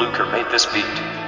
Luker made this beat.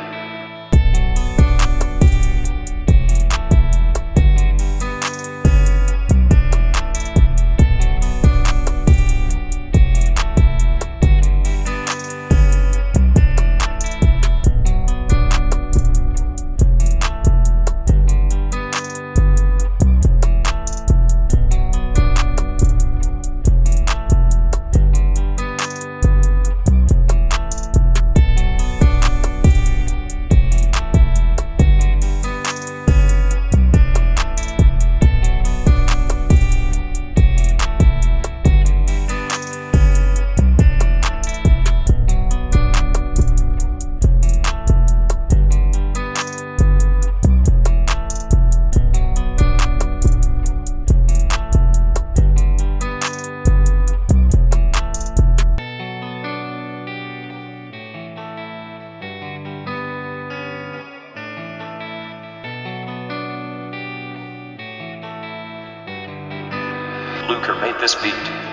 Luker made this beat.